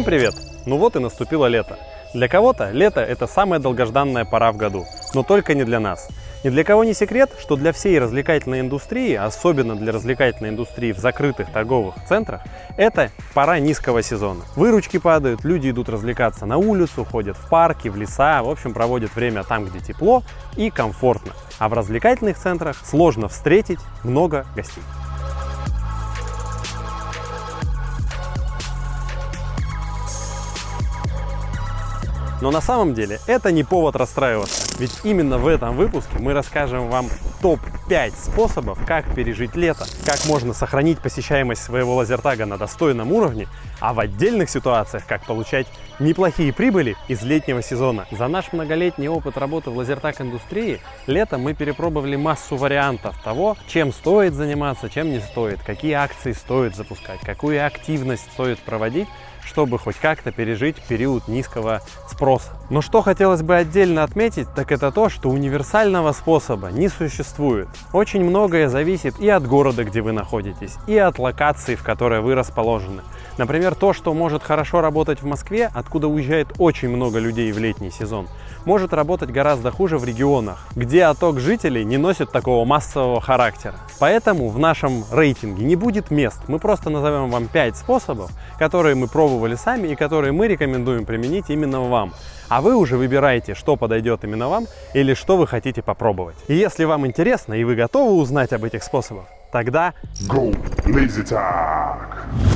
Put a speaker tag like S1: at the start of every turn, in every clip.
S1: Всем привет! Ну вот и наступило лето. Для кого-то лето – это самая долгожданная пора в году, но только не для нас. Ни для кого не секрет, что для всей развлекательной индустрии, особенно для развлекательной индустрии в закрытых торговых центрах, это пора низкого сезона. Выручки падают, люди идут развлекаться на улицу, ходят в парки, в леса, в общем, проводят время там, где тепло и комфортно. А в развлекательных центрах сложно встретить много гостей. Но на самом деле это не повод расстраиваться, ведь именно в этом выпуске мы расскажем вам топ-5 способов, как пережить лето, как можно сохранить посещаемость своего лазертага на достойном уровне, а в отдельных ситуациях, как получать неплохие прибыли из летнего сезона. За наш многолетний опыт работы в лазертаг-индустрии летом мы перепробовали массу вариантов того, чем стоит заниматься, чем не стоит, какие акции стоит запускать, какую активность стоит проводить, чтобы хоть как-то пережить период низкого спроса. Но что хотелось бы отдельно отметить, так это то, что универсального способа не существует. Очень многое зависит и от города, где вы находитесь, и от локации, в которой вы расположены. Например, то, что может хорошо работать в Москве, откуда уезжает очень много людей в летний сезон, может работать гораздо хуже в регионах, где отток жителей не носит такого массового характера. Поэтому в нашем рейтинге не будет мест. Мы просто назовем вам 5 способов, которые мы пробовали сами и которые мы рекомендуем применить именно вам. А вы уже выбираете, что подойдет именно вам или что вы хотите попробовать. И если вам интересно и вы готовы узнать об этих способах, тогда
S2: Go Lazy Tag!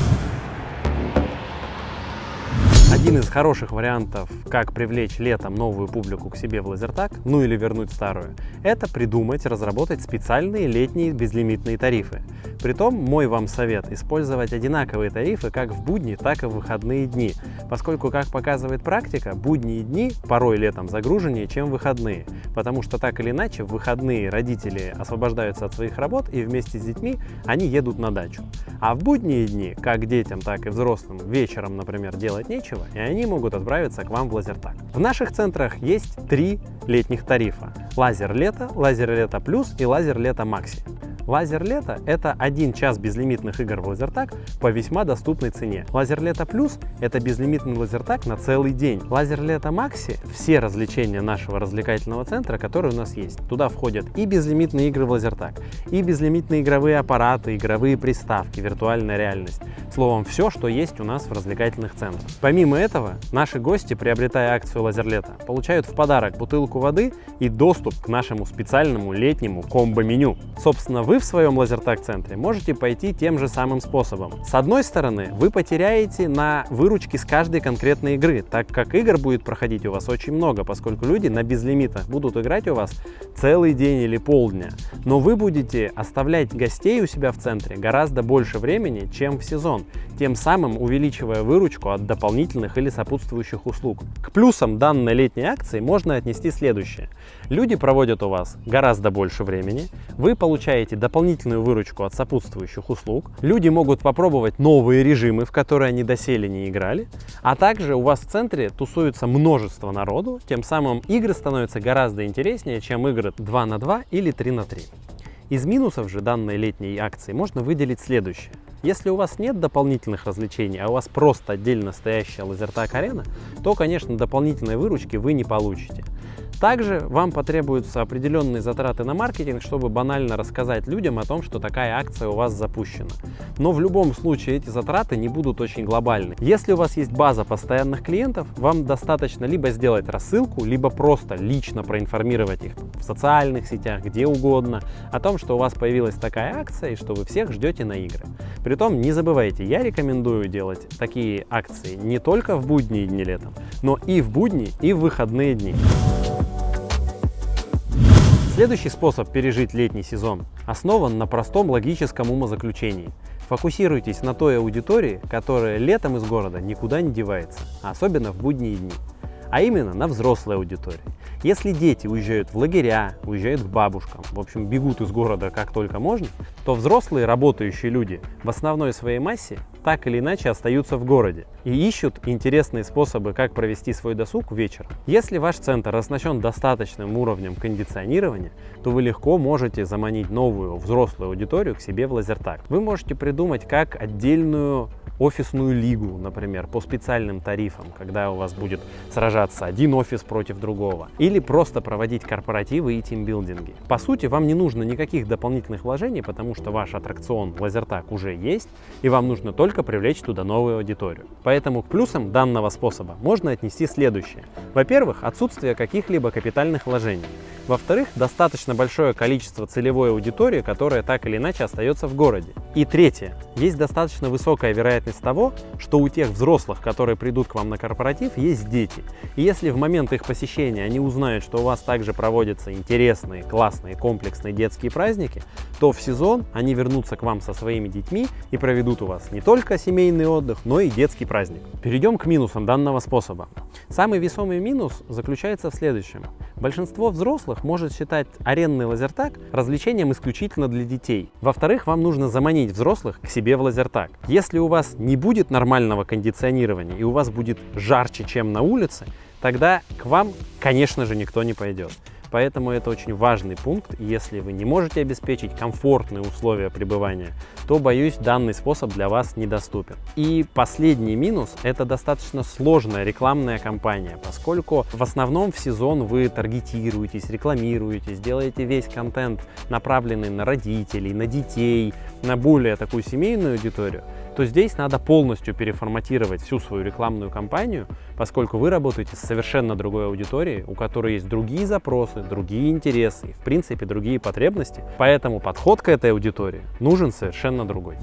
S1: Один из хороших вариантов, как привлечь летом новую публику к себе в лазертаг, ну или вернуть старую, это придумать, разработать специальные летние безлимитные тарифы. Притом, мой вам совет – использовать одинаковые тарифы как в будни, так и в выходные дни, поскольку, как показывает практика, будние дни порой летом загруженнее, чем выходные, потому что так или иначе в выходные родители освобождаются от своих работ и вместе с детьми они едут на дачу. А в будние дни, как детям, так и взрослым, вечером, например, делать нечего, и они могут отправиться к вам в лазертаг. В наших центрах есть три летних тарифа. Лазер лето, лазер лето плюс и лазер лето макси. Лазер лето – это один час безлимитных игр в лазертаг по весьма доступной цене. Лазер лето плюс – это безлимитный лазертаг на целый день. Лазер лето макси – все развлечения нашего развлекательного центра, которые у нас есть. Туда входят и безлимитные игры в лазертаг, и безлимитные игровые аппараты, игровые приставки, виртуальная реальность. Словом, все, что есть у нас в развлекательных центрах. Помимо этого, наши гости, приобретая акцию Лазер лето, получают в подарок бутылку воды и доступ к нашему специальному летнему комбо-меню. Собственно, вы в своем лазертаг-центре можете пойти тем же самым способом. С одной стороны, вы потеряете на выручке с каждой конкретной игры, так как игр будет проходить у вас очень много, поскольку люди на безлимитах будут играть у вас целый день или полдня. Но вы будете оставлять гостей у себя в центре гораздо больше времени, чем в сезон тем самым увеличивая выручку от дополнительных или сопутствующих услуг. К плюсам данной летней акции можно отнести следующее. Люди проводят у вас гораздо больше времени, вы получаете дополнительную выручку от сопутствующих услуг, люди могут попробовать новые режимы, в которые они доселе не играли, а также у вас в центре тусуется множество народу, тем самым игры становятся гораздо интереснее, чем игры 2 на 2 или 3 на 3. Из минусов же данной летней акции можно выделить следующее. Если у вас нет дополнительных развлечений, а у вас просто отдельно стоящая лазертаг арена, то, конечно, дополнительной выручки вы не получите. Также вам потребуются определенные затраты на маркетинг, чтобы банально рассказать людям о том, что такая акция у вас запущена. Но в любом случае эти затраты не будут очень глобальны. Если у вас есть база постоянных клиентов, вам достаточно либо сделать рассылку, либо просто лично проинформировать их в социальных сетях, где угодно, о том, что у вас появилась такая акция и что вы всех ждете на игры. Притом не забывайте, я рекомендую делать такие акции не только в будние дни летом, но и в будни, и в выходные дни. Следующий способ пережить летний сезон основан на простом логическом умозаключении. Фокусируйтесь на той аудитории, которая летом из города никуда не девается, особенно в будние дни а именно на взрослой аудитории. Если дети уезжают в лагеря, уезжают к бабушкам, в общем, бегут из города как только можно, то взрослые работающие люди в основной своей массе так или иначе остаются в городе и ищут интересные способы, как провести свой досуг вечером. Если ваш центр оснащен достаточным уровнем кондиционирования, то вы легко можете заманить новую взрослую аудиторию к себе в лазертаг. Вы можете придумать как отдельную офисную лигу, например, по специальным тарифам, когда у вас будет сражаться один офис против другого, или просто проводить корпоративы и тимбилдинги. По сути, вам не нужно никаких дополнительных вложений, потому что ваш аттракцион Лазертаг уже есть, и вам нужно только привлечь туда новую аудиторию. Поэтому к плюсам данного способа можно отнести следующее. Во-первых, отсутствие каких-либо капитальных вложений. Во-вторых, достаточно большое количество целевой аудитории, которая так или иначе остается в городе. И третье, есть достаточно высокая вероятность того, что у тех взрослых, которые придут к вам на корпоратив, есть дети. И если в момент их посещения они узнают, что у вас также проводятся интересные, классные, комплексные детские праздники, то в сезон они вернутся к вам со своими детьми и проведут у вас не только семейный отдых, но и детский праздник. Перейдем к минусам данного способа. Самый весомый минус заключается в следующем. Большинство взрослых может считать арендный лазертаг развлечением исключительно для детей. Во-вторых, вам нужно заманить взрослых к себе в лазертаг. Если у вас не будет нормального кондиционирования и у вас будет жарче, чем на улице, тогда к вам, конечно же, никто не пойдет. Поэтому это очень важный пункт. Если вы не можете обеспечить комфортные условия пребывания, то, боюсь, данный способ для вас недоступен. И последний минус – это достаточно сложная рекламная кампания, поскольку в основном в сезон вы таргетируетесь, рекламируетесь, делаете весь контент, направленный на родителей, на детей, на более такую семейную аудиторию то здесь надо полностью переформатировать всю свою рекламную кампанию, поскольку вы работаете с совершенно другой аудиторией, у которой есть другие запросы, другие интересы и, в принципе, другие потребности. Поэтому подход к этой аудитории нужен совершенно другой.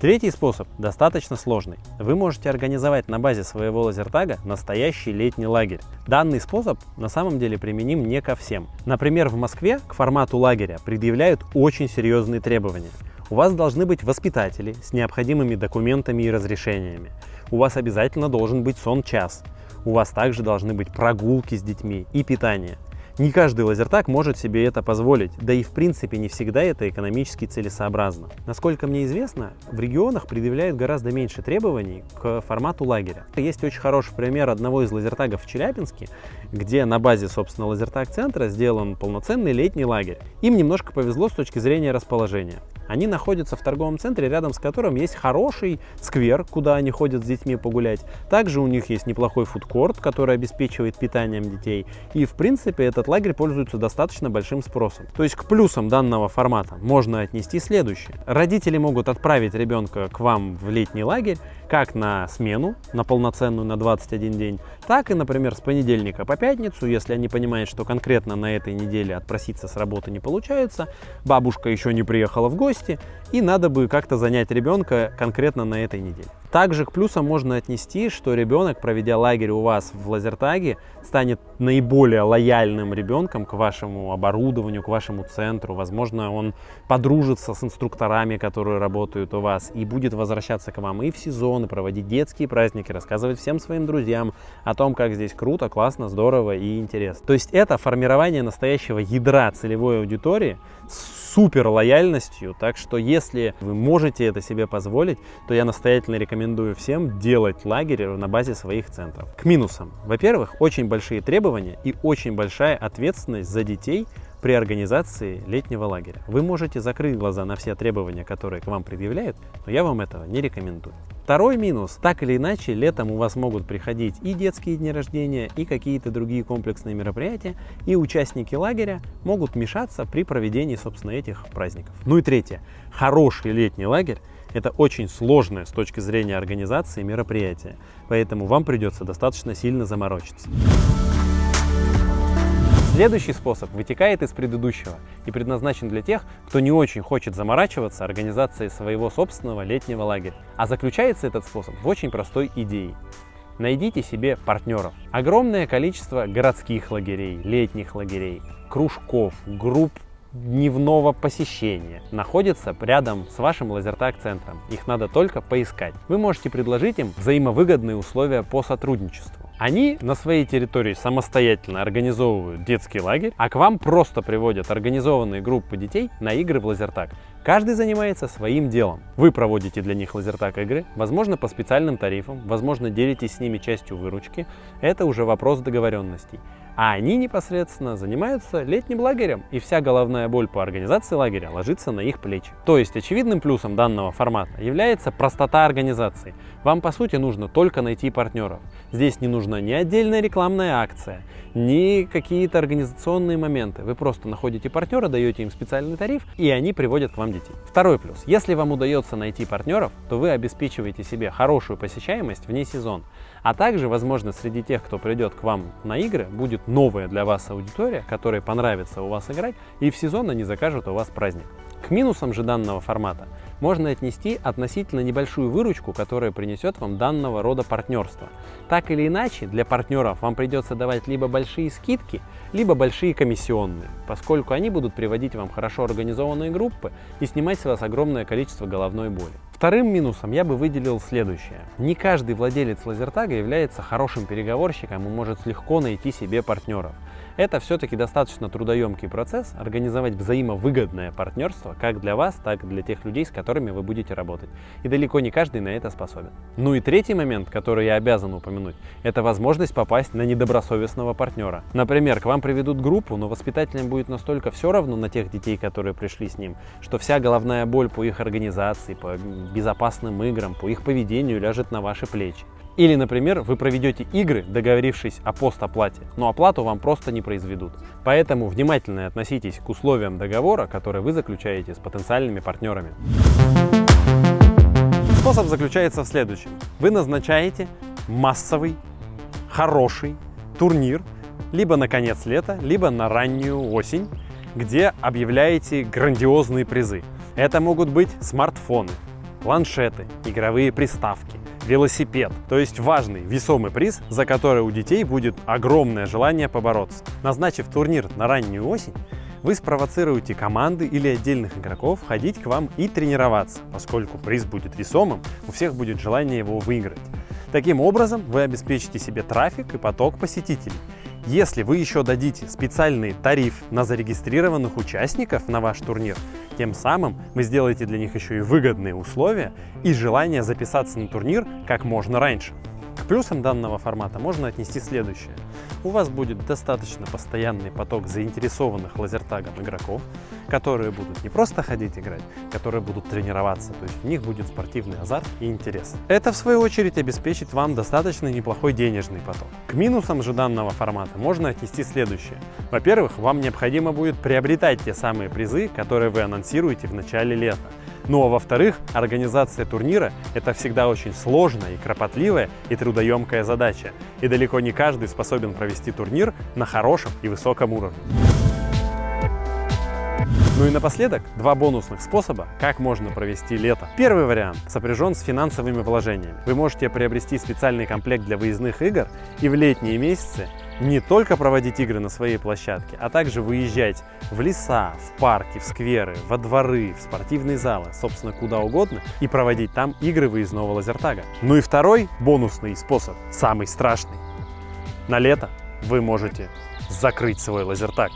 S1: Третий способ достаточно сложный. Вы можете организовать на базе своего лазертага настоящий летний лагерь. Данный способ на самом деле применим не ко всем. Например, в Москве к формату лагеря предъявляют очень серьезные требования. У вас должны быть воспитатели с необходимыми документами и разрешениями. У вас обязательно должен быть сон-час. У вас также должны быть прогулки с детьми и питание. Не каждый лазертаг может себе это позволить, да и в принципе не всегда это экономически целесообразно. Насколько мне известно, в регионах предъявляют гораздо меньше требований к формату лагеря. Есть очень хороший пример одного из лазертагов в Челябинске, где на базе, собственно, лазертаг-центра сделан полноценный летний лагерь. Им немножко повезло с точки зрения расположения. Они находятся в торговом центре, рядом с которым есть хороший сквер, куда они ходят с детьми погулять. Также у них есть неплохой фудкорт, который обеспечивает питанием детей. И, в принципе, этот лагерь пользуется достаточно большим спросом. То есть к плюсам данного формата можно отнести следующее. Родители могут отправить ребенка к вам в летний лагерь как на смену, на полноценную, на 21 день, так и, например, с понедельника по пятницу, если они понимают, что конкретно на этой неделе отпроситься с работы не получается, бабушка еще не приехала в гости, и надо бы как-то занять ребенка конкретно на этой неделе. Также к плюсам можно отнести, что ребенок, проведя лагерь у вас в лазертаге, станет наиболее лояльным ребенком к вашему оборудованию, к вашему центру. Возможно, он подружится с инструкторами, которые работают у вас, и будет возвращаться к вам и в сезон, и проводить детские праздники, рассказывать всем своим друзьям о том, как здесь круто, классно, здорово и интересно. То есть это формирование настоящего ядра целевой аудитории с супер лояльностью. Так что если вы можете это себе позволить, то я настоятельно рекомендую всем делать лагерь на базе своих центров. К минусам. Во-первых, очень большие требования и очень большая ответственность за детей при организации летнего лагеря. Вы можете закрыть глаза на все требования, которые к вам предъявляют, но я вам этого не рекомендую. Второй минус. Так или иначе, летом у вас могут приходить и детские дни рождения, и какие-то другие комплексные мероприятия, и участники лагеря могут мешаться при проведении, собственно, этих праздников. Ну и третье. Хороший летний лагерь это очень сложное с точки зрения организации мероприятие, поэтому вам придется достаточно сильно заморочиться. Следующий способ вытекает из предыдущего и предназначен для тех, кто не очень хочет заморачиваться организацией своего собственного летнего лагеря. А заключается этот способ в очень простой идее. Найдите себе партнеров. Огромное количество городских лагерей, летних лагерей, кружков, групп дневного посещения находится рядом с вашим лазертаг-центром. Их надо только поискать. Вы можете предложить им взаимовыгодные условия по сотрудничеству. Они на своей территории самостоятельно организовывают детский лагерь, а к вам просто приводят организованные группы детей на игры в лазертаг. Каждый занимается своим делом. Вы проводите для них лазертаг игры, возможно по специальным тарифам, возможно делитесь с ними частью выручки. Это уже вопрос договоренностей. А они непосредственно занимаются летним лагерем, и вся головная боль по организации лагеря ложится на их плечи. То есть очевидным плюсом данного формата является простота организации. Вам по сути нужно только найти партнеров. Здесь не нужна ни отдельная рекламная акция, ни какие-то организационные моменты. Вы просто находите партнера, даете им специальный тариф, и они приводят к вам детей. Второй плюс. Если вам удается найти партнеров, то вы обеспечиваете себе хорошую посещаемость вне сезон. А также, возможно, среди тех, кто придет к вам на игры, будет новая для вас аудитория, которой понравится у вас играть, и в сезон они закажут у вас праздник. К минусам же данного формата можно отнести относительно небольшую выручку, которая принесет вам данного рода партнерство. Так или иначе, для партнеров вам придется давать либо большие скидки, либо большие комиссионные, поскольку они будут приводить вам хорошо организованные группы и снимать с вас огромное количество головной боли. Вторым минусом я бы выделил следующее. Не каждый владелец лазертага является хорошим переговорщиком и может легко найти себе партнеров. Это все-таки достаточно трудоемкий процесс, организовать взаимовыгодное партнерство как для вас, так и для тех людей, с которыми вы будете работать. И далеко не каждый на это способен. Ну и третий момент, который я обязан упомянуть, это возможность попасть на недобросовестного партнера. Например, к вам приведут группу, но воспитателям будет настолько все равно на тех детей, которые пришли с ним, что вся головная боль по их организации, по безопасным играм, по их поведению ляжет на ваши плечи. Или, например, вы проведете игры, договорившись о постоплате, но оплату вам просто не произведут. Поэтому внимательно относитесь к условиям договора, который вы заключаете с потенциальными партнерами. Способ заключается в следующем. Вы назначаете массовый, хороший турнир либо на конец лета, либо на раннюю осень, где объявляете грандиозные призы. Это могут быть смартфоны, планшеты, игровые приставки, велосипед. То есть важный, весомый приз, за который у детей будет огромное желание побороться. Назначив турнир на раннюю осень, вы спровоцируете команды или отдельных игроков ходить к вам и тренироваться, поскольку приз будет весомым, у всех будет желание его выиграть. Таким образом, вы обеспечите себе трафик и поток посетителей. Если вы еще дадите специальный тариф на зарегистрированных участников на ваш турнир, тем самым вы сделаете для них еще и выгодные условия и желание записаться на турнир как можно раньше. Плюсам данного формата можно отнести следующее. У вас будет достаточно постоянный поток заинтересованных лазертагом игроков, которые будут не просто ходить играть, которые будут тренироваться, то есть у них будет спортивный азарт и интерес. Это в свою очередь обеспечит вам достаточно неплохой денежный поток. К минусам же данного формата можно отнести следующее. Во-первых, вам необходимо будет приобретать те самые призы, которые вы анонсируете в начале лета. Ну а во-вторых, организация турнира – это всегда очень сложная и кропотливая и трудоемкая задача. И далеко не каждый способен провести турнир на хорошем и высоком уровне. Ну и напоследок, два бонусных способа, как можно провести лето. Первый вариант сопряжен с финансовыми вложениями. Вы можете приобрести специальный комплект для выездных игр и в летние месяцы не только проводить игры на своей площадке, а также выезжать в леса, в парки, в скверы, во дворы, в спортивные залы, собственно, куда угодно, и проводить там игры выездного лазертага. Ну и второй бонусный способ, самый страшный. На лето вы можете закрыть свой лазертаг.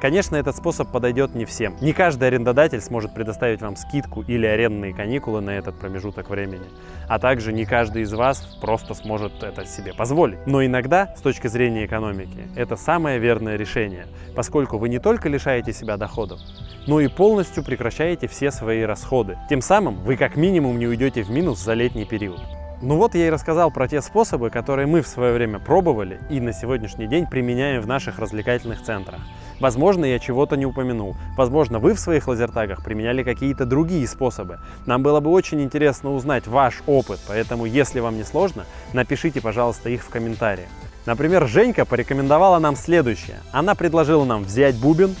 S1: Конечно, этот способ подойдет не всем. Не каждый арендодатель сможет предоставить вам скидку или арендные каникулы на этот промежуток времени. А также не каждый из вас просто сможет это себе позволить. Но иногда, с точки зрения экономики, это самое верное решение, поскольку вы не только лишаете себя доходов, но и полностью прекращаете все свои расходы. Тем самым вы как минимум не уйдете в минус за летний период. Ну вот я и рассказал про те способы, которые мы в свое время пробовали и на сегодняшний день применяем в наших развлекательных центрах. Возможно, я чего-то не упомянул. Возможно, вы в своих лазертагах применяли какие-то другие способы. Нам было бы очень интересно узнать ваш опыт, поэтому, если вам не сложно, напишите, пожалуйста, их в комментариях. Например, Женька порекомендовала нам следующее. Она предложила нам взять бубен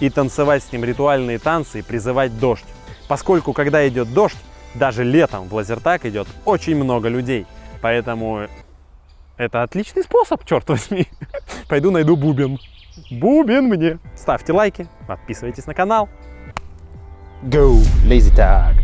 S1: и танцевать с ним ритуальные танцы и призывать дождь. Поскольку, когда идет дождь, даже летом в лазертаг идет очень много людей. Поэтому это отличный способ, черт возьми. Пойду найду бубен. Бубен мне. Ставьте лайки, подписывайтесь на канал.
S3: Go, lazy tag.